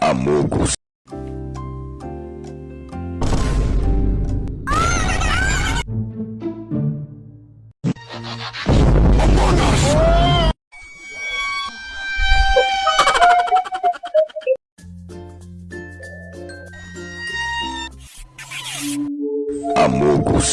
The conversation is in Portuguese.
Amogos. Amogos.